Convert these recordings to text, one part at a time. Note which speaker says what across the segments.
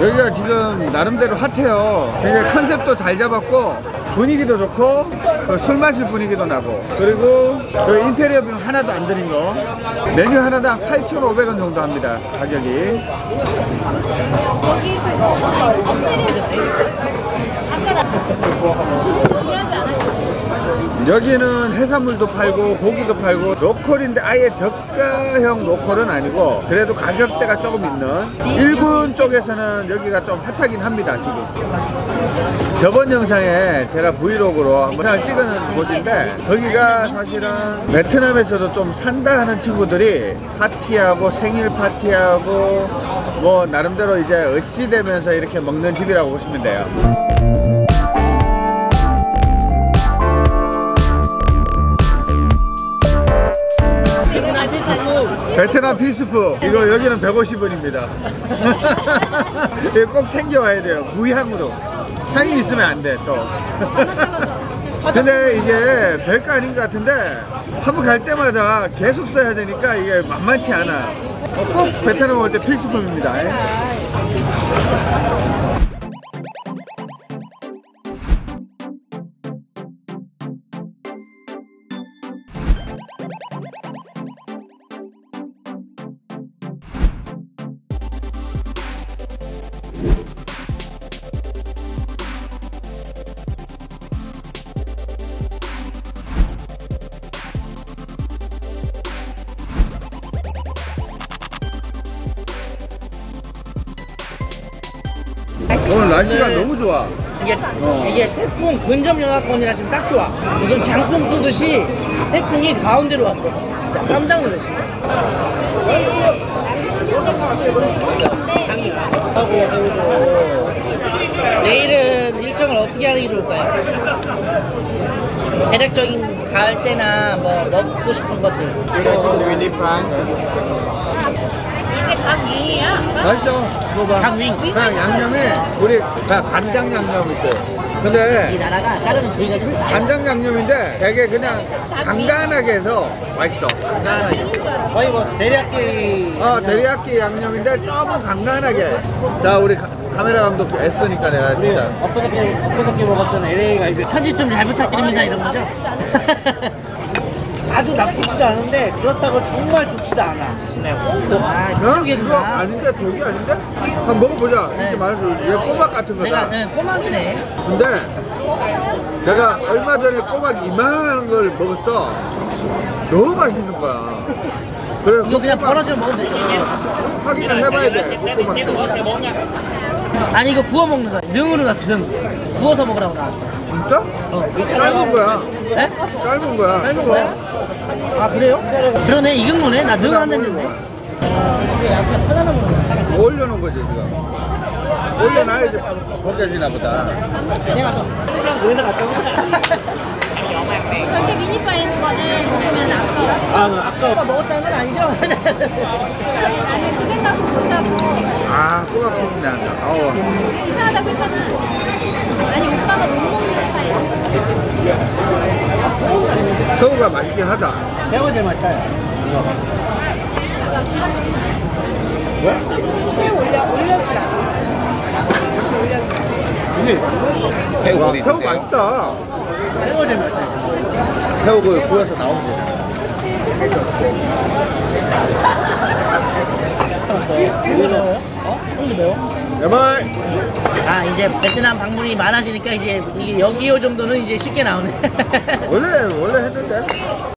Speaker 1: 여기가 지금 나름대로 핫해요. 굉장히 컨셉도 잘 잡았고 분위기도 좋고 그술 마실 분위기도 나고 그리고 저 인테리어 비용 하나도 안 들인 거 메뉴 하나당 8,500원 정도 합니다 가격이
Speaker 2: 거기 그거 아까
Speaker 1: 여기는 해산물도 팔고 고기도 팔고 로컬인데 아예 저가형 로컬은 아니고 그래도 가격대가 조금 있는 일본 쪽에서는 여기가 좀 핫하긴 합니다 지금. 저번 영상에 제가 브이로그로 영상을 찍은 곳인데 거기가 사실은 베트남에서도 좀 산다 하는 친구들이 파티하고 생일 파티하고 뭐 나름대로 이제 으쌰대면서 이렇게 먹는 집이라고 보시면 돼요 필수품. 이거 여기는 150원입니다. 이거 꼭 챙겨와야 돼요. 무향으로. 향이 있으면 안 돼 또. 근데 이게 별거 아닌 것 같은데 한번 갈 때마다 계속 써야 되니까 이게 만만치 않아 꼭 베트남 올 때 필수품입니다 오늘 날씨가 너무 좋아
Speaker 3: 이게
Speaker 1: 어.
Speaker 3: 이게 태풍 근접 영하권이라 지금 딱 좋아. 이건 장풍 쏘듯이 태풍이 가운데로 왔어. 진짜 깜짝 놀랐어. 하고 내일은 일정을 어떻게 하는 게 좋을까요? 대략적인 갈 때나 뭐 먹고 싶은 것들.
Speaker 2: 이게 닭이야?
Speaker 1: 맛있어. 먹어봐.
Speaker 3: 닭윙.
Speaker 1: 그냥 양념이 우리 그냥 간장 양념 있어요.
Speaker 3: 이
Speaker 1: 근데
Speaker 3: 나라가 자르는 부위가 좀.
Speaker 1: 간장 양념인데 되게 그냥 간간하게 해서 맛있어. 간간하게.
Speaker 3: 거의 뭐 대략기
Speaker 1: 어 데리야끼 양념인데 조금 간간하게. 자 우리 가- 카메라 감독 애쓰니까 내가 진짜.
Speaker 3: 엊그저께 엊그저께 먹었던 LA가 이제 편집 좀 잘 부탁드립니다 이런 거죠? 아주 나쁘지도 않은데 그렇다고 정말 좋지도 않아. 네. 아,
Speaker 1: 어? 그거. 아닌데 저기 아닌데? 한번 먹어보자
Speaker 3: 네.
Speaker 1: 진짜 맛있어 얘 꼬막 같은
Speaker 3: 내가
Speaker 1: 거다
Speaker 3: 네, 꼬막이네.
Speaker 1: 근데 제가 얼마 전에 꼬막 이만한 걸 먹었어 너무 맛있는 거야 그래
Speaker 3: 이거 그냥 벌어져 먹으면 되죠.
Speaker 1: 확인을 해봐야 돼 꼬막도
Speaker 3: 아니 이거 구워 먹는 거야. 능으로 나왔어. 능. 구워서 먹으라고 나왔어.
Speaker 1: 진짜?
Speaker 3: 어,
Speaker 1: 짧은 거야
Speaker 3: 네?
Speaker 1: 짧은 거야
Speaker 3: 삶은 거야? 아 그래요? 그러네 익은 거네. 나 능안 됐는데. 이게 약간 편안한 거야.
Speaker 1: 올려놓은 거지 지금 올려놔야지 벗겨지나 보다
Speaker 3: 그래서 갔다 오자.
Speaker 2: 저기 미니바에 있는 거는 먹으면 아까워.
Speaker 3: 아 아까 먹었다는 건 아니죠?
Speaker 2: 아니 나는 그 생각 못하고.
Speaker 1: 아 꼬막 기분 난다. 아우.
Speaker 2: 이상하다 그랬잖아. 아니 오빠가 못 먹는 스타일
Speaker 1: 새우가 맛있긴 하다.
Speaker 3: 새우 제일 맛있어요.
Speaker 2: 새우 올려 올려주라. 올려주라.
Speaker 1: 새우 새우 맛있다.
Speaker 3: 새우 제일 맛있어 요.
Speaker 1: 새우 그 구워서 나오면
Speaker 3: 매워요? 어? 이거 매워?
Speaker 1: 여말
Speaker 3: 아 이제 베트남 방문이 많아지니까 이제 이게 여기요 정도는 이제 쉽게 나오네.
Speaker 1: 원래 원래 했는데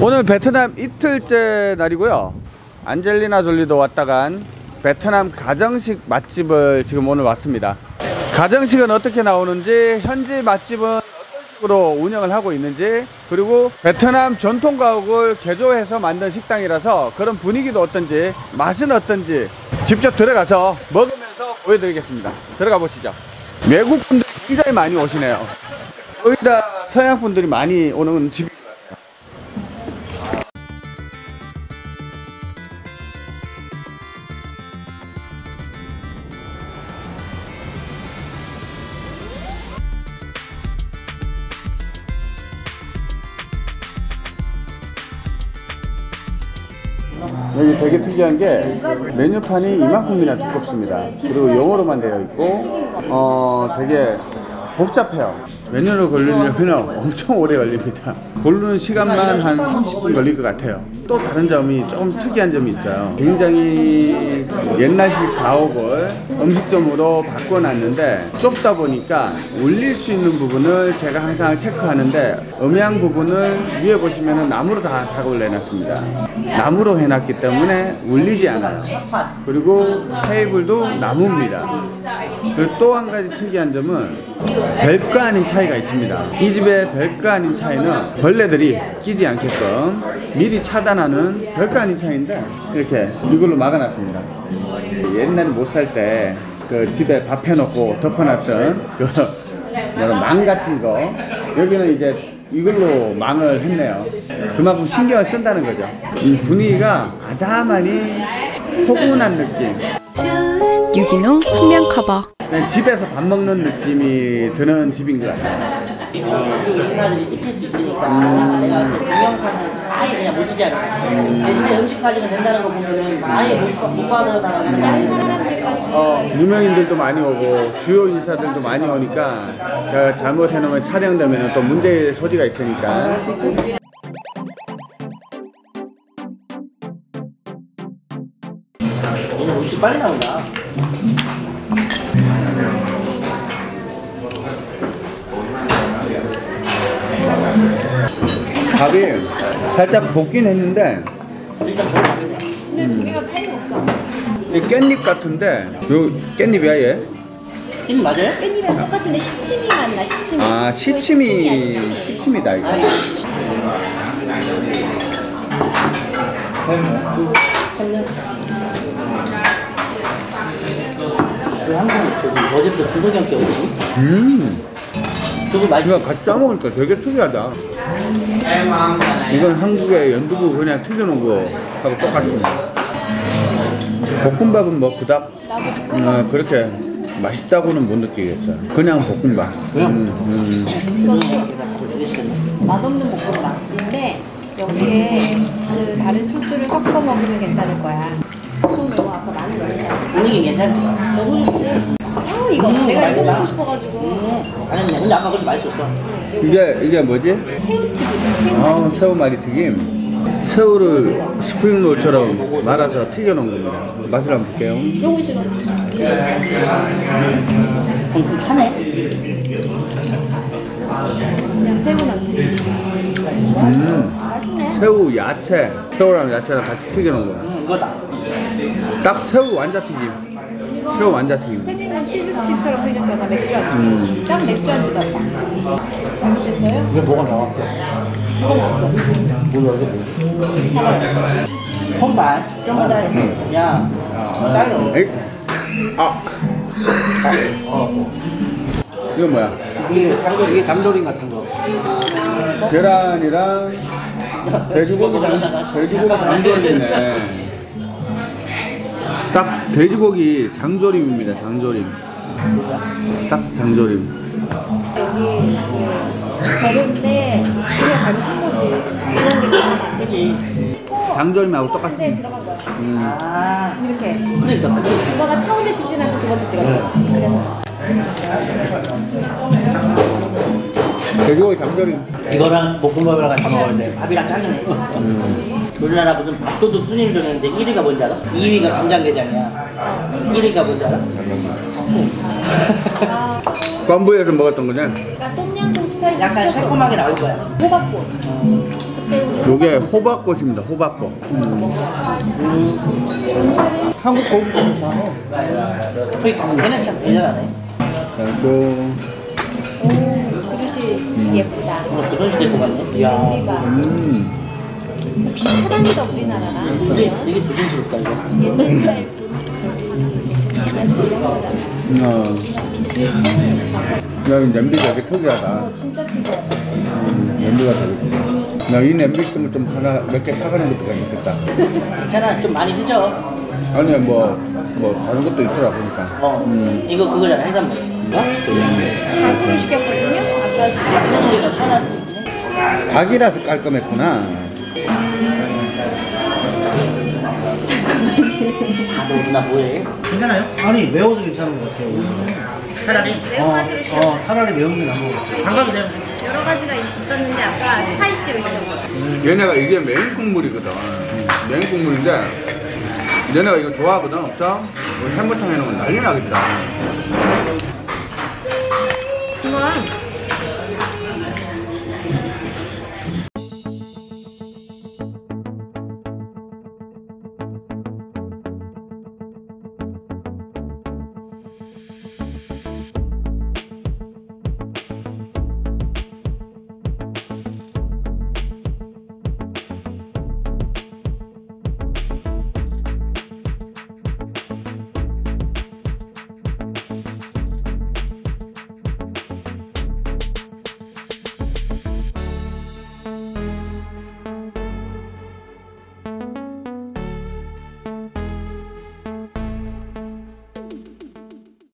Speaker 1: 오늘 베트남 이틀째 날이고요. 안젤리나 졸리도 왔다 간 베트남 가정식 맛집을 지금 오늘 왔습니다. 가정식은 어떻게 나오는지, 현지 맛집은 어떤 식으로 운영을 하고 있는지, 그리고 베트남 전통 가옥을 개조해서 만든 식당이라서 그런 분위기도 어떤지, 맛은 어떤지 직접 들어가서 먹으면서 보여드리겠습니다. 들어가 보시죠. 외국 분들이 굉장히 많이 오시네요. 거의 다 서양 분들이 많이 오는 집. 여기 되게 특이한 게 메뉴판이 이만큼이나 두껍습니다. 그리고 영어로만 되어 있고 어 되게 복잡해요. 메뉴를 고르려면 엄청 오래 걸립니다. 고르는 시간만 한 30분 걸릴 것 같아요. 또 다른 점이 조금 특이한 점이 있어요. 굉장히 옛날식 가옥을 음식점으로 바꿔놨는데 좁다 보니까 울릴 수 있는 부분을 제가 항상 체크하는데 음향 부분을 위에 보시면 나무로 다 작업을 내놨습니다. 나무로 해놨기 때문에 울리지 않아요. 그리고 테이블도 나무입니다. 또 한 가지 특이한 점은 별거 아닌 차이가 있습니다. 이 집의 별거 아닌 차이는 벌레들이 끼지 않게끔 미리 차단하는 별거 아닌 차이인데 이렇게 이걸로 막아놨습니다. 옛날에 못 살 때 그 집에 밥 해놓고 덮어놨던 그 이런 망 같은 거 여기는 이제 이걸로 망을 했네요. 그만큼 신경을 쓴다는 거죠. 이 분위기가 아담하니 포근한 느낌.
Speaker 4: 유기농 순면 커버
Speaker 1: 집에서 밥 먹는 느낌이 드는 집인 것 같아요.
Speaker 3: 인사들이 찍힐 수 있으니까 내가 봤을 때 동영상을 아예 그냥 못 찍게 하는 거야. 대신에 음식 사진을 된다는 거 보면은 아예 못, 못 하는 거 아니야. 어,
Speaker 1: 유명인들도 많이 오고 주요 인사들도 많이 오니까 그 잘못해놓으면 촬영되면 또 문제의 소지가 있으니까
Speaker 3: 얘는 음식 빨리 나온다.
Speaker 1: 밥이 살짝 볶긴 했는데.
Speaker 2: 근데 두 개가 차이가 없어.
Speaker 1: 이 깻잎 같은데 요 깻잎이야 얘?
Speaker 3: 이 맞아요?
Speaker 2: 깻잎이랑 똑같은데 시치미 맛나 시치미.
Speaker 1: 아
Speaker 2: 시치미
Speaker 1: 시치미. 시치미다 이거.
Speaker 3: 그 한국 저기 어제부터 형께 오지?
Speaker 1: 음
Speaker 3: 저거 맛있
Speaker 1: 이거 같이 싸먹으니까 되게 특이하다 이건 한국의 연두부 그냥 튀겨놓은 거하고 똑같습니다 볶음밥은 뭐 그닥 어, 그렇게 맛있다고는 못 느끼겠어요 그냥 볶음밥 음, 음.
Speaker 2: 맛없는 볶음밥인데 여기에 그 다른 소스를 섞어 먹으면 괜찮을 거야. 좀 너무 아까 많이 넣었다.
Speaker 3: 분위기 괜찮지?
Speaker 2: 너무 좋지? 아 이거 내가 이거 먹고 싶어가지고
Speaker 3: 음, 잘했네. 근데 아까 그렇게 맛있었어.
Speaker 1: 이게 이게 뭐지?
Speaker 2: 새우튀김 새우
Speaker 1: 아, 새우말이 튀김. 새우를 스프링롤처럼 말아서 튀겨놓은 겁니다. 맛을 한번 볼게요.
Speaker 2: 지금
Speaker 3: 음, 좀 타네.
Speaker 2: 그냥 새우 넣지.
Speaker 1: 음,
Speaker 2: 맛있네.
Speaker 1: 새우 야채, 새우랑 야채랑 같이 튀겨놓은 거.
Speaker 3: 음, 이거다.
Speaker 1: 딱 새우 완자 튀김. 새우 완자튀김.
Speaker 2: 생긴 건 치즈 스틱처럼 생겼잖아 맥주 안주.
Speaker 1: 음.
Speaker 2: 딱 맥주 안주 같다. 잘못했어요?
Speaker 3: 이게 뭐가 나와?
Speaker 2: 뭐가 나왔어?
Speaker 3: 몰라, 이게 뭐야? 콩발.
Speaker 2: 정말
Speaker 1: 음.
Speaker 3: 야.
Speaker 1: 에이, 아,
Speaker 3: 어.
Speaker 1: 이건 뭐야?
Speaker 3: 이게 장조, 이게 장조림 같은 거.
Speaker 1: 계란이랑 돼지고기 장, 돼지고기 장조림이네. 딱 돼지고기 장조림입니다. 장조림. 딱 장조림.
Speaker 2: 여기 그 재료인데 지가 잘못한 거지. 이런 게 나오면 안 되지.
Speaker 1: 장조림하고 똑같습니다.
Speaker 2: 들어간 거야.
Speaker 1: 음.
Speaker 3: 아,
Speaker 2: 이렇게.
Speaker 3: 그러니까
Speaker 2: 오빠가 처음에 찍진 않고 두 번째 찍었어. 그래서
Speaker 1: 돼지고기 장조림.
Speaker 3: 이거랑 볶음밥이랑 같이 먹었는데 밥이랑 짱이네. 우리나라 무슨 밥도둑 순위를 정했는데 1위가 뭔지 알아? 2위가 간장게장이야. 1위가 뭔지 알아?
Speaker 2: 아,
Speaker 1: 껌부에서 먹었던 거냐?
Speaker 2: 약간 똠양꿍 스타일
Speaker 3: 약간 새콤하게 나올 거야.
Speaker 2: 호박꽃.
Speaker 1: 요게 호박꽃입니다. 호박꽃. 음.
Speaker 3: 한국 고기 좀 좋아해. 거기 걔는 참 대단하네.
Speaker 1: 그리고
Speaker 2: 예쁘다.
Speaker 3: 뭔가 조선시대 거 같네. 이야.
Speaker 1: 음.
Speaker 2: 비슷하다니까 우리나라랑.
Speaker 3: 되게, 되게 조선스럽다, 이거.
Speaker 2: 옛날 스타일.
Speaker 1: 야, 이 냄비가 되게 특이하다.
Speaker 2: 어, 진짜 특이해.
Speaker 1: 음, 냄비가 되게. 야, 이 냄비 있으면 좀 하나, 몇 개 사가는 것도 괜찮겠다.
Speaker 3: 괜찮아, 좀 많이 늦어.
Speaker 1: 아니, 뭐, 뭐, 다른 것도 있더라, 보니까.
Speaker 3: 어.
Speaker 1: 음.
Speaker 3: 이거 그거잖아, 해산물. 어?
Speaker 2: 갈고루 시켰거든요.
Speaker 3: 게도 있긴 해.
Speaker 1: 닭이라서 깔끔했구나.
Speaker 3: 아, 너 누나 뭐해?
Speaker 5: 괜찮아요? 아니 매워서 괜찮은 것 같아요.
Speaker 3: 차라리.
Speaker 2: 매운 맛으로 시켰어.
Speaker 5: 어, 차라리 매운 게 나은 것 같아요. 담가도 돼요.
Speaker 2: 여러 가지가 있었는데 아까 spicy로 시켰거든.
Speaker 1: 얘네가 이게 메인 국물이거든. 메인 국물인데, 얘네가 이거 좋아하거든, 없죠? 해물탕 해놓으면 난리 나겠다.
Speaker 2: 이건